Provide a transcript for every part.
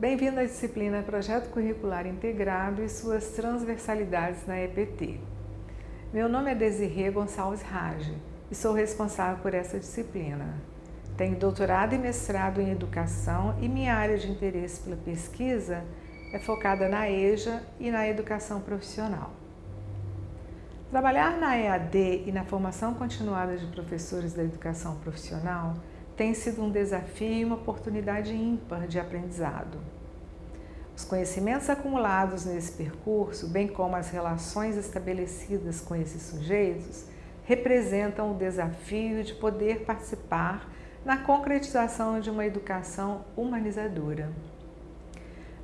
Bem-vindo à disciplina Projeto Curricular Integrado e suas transversalidades na EPT. Meu nome é Desirê Gonçalves Rage e sou responsável por essa disciplina. Tenho doutorado e mestrado em Educação e minha área de interesse pela pesquisa é focada na EJA e na educação profissional. Trabalhar na EAD e na formação continuada de professores da educação profissional tem sido um desafio e uma oportunidade ímpar de aprendizado. Os conhecimentos acumulados nesse percurso, bem como as relações estabelecidas com esses sujeitos, representam o desafio de poder participar na concretização de uma educação humanizadora.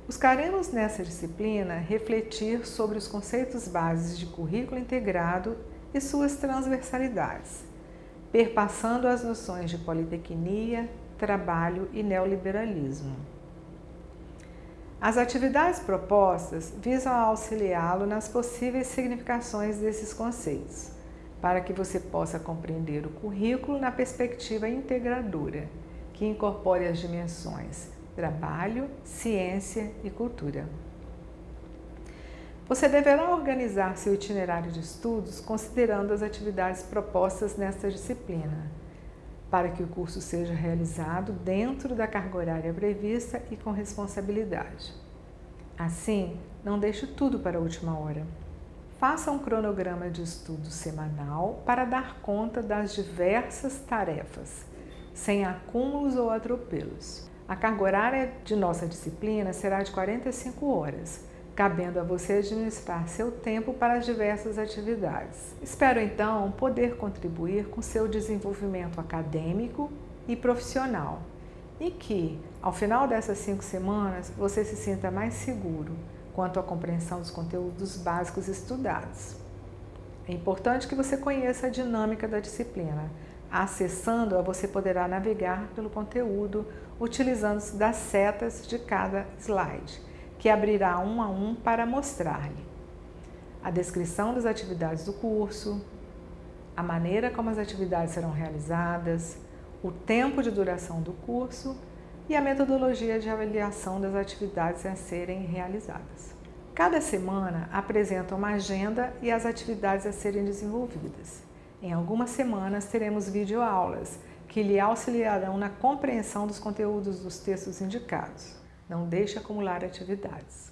Buscaremos nessa disciplina refletir sobre os conceitos bases de currículo integrado e suas transversalidades, perpassando as noções de politecnia, trabalho e neoliberalismo. As atividades propostas visam auxiliá-lo nas possíveis significações desses conceitos, para que você possa compreender o currículo na perspectiva integradora, que incorpore as dimensões trabalho, ciência e cultura. Você deverá organizar seu itinerário de estudos considerando as atividades propostas nesta disciplina, para que o curso seja realizado dentro da carga horária prevista e com responsabilidade. Assim, não deixe tudo para a última hora. Faça um cronograma de estudo semanal para dar conta das diversas tarefas, sem acúmulos ou atropelos. A carga horária de nossa disciplina será de 45 horas, cabendo a você administrar seu tempo para as diversas atividades. Espero então poder contribuir com seu desenvolvimento acadêmico e profissional e que, ao final dessas cinco semanas, você se sinta mais seguro quanto à compreensão dos conteúdos básicos estudados. É importante que você conheça a dinâmica da disciplina. Acessando-a, você poderá navegar pelo conteúdo utilizando-se das setas de cada slide que abrirá um a um para mostrar-lhe a descrição das atividades do curso, a maneira como as atividades serão realizadas, o tempo de duração do curso e a metodologia de avaliação das atividades a serem realizadas. Cada semana apresenta uma agenda e as atividades a serem desenvolvidas. Em algumas semanas teremos videoaulas que lhe auxiliarão na compreensão dos conteúdos dos textos indicados. Não deixe acumular atividades.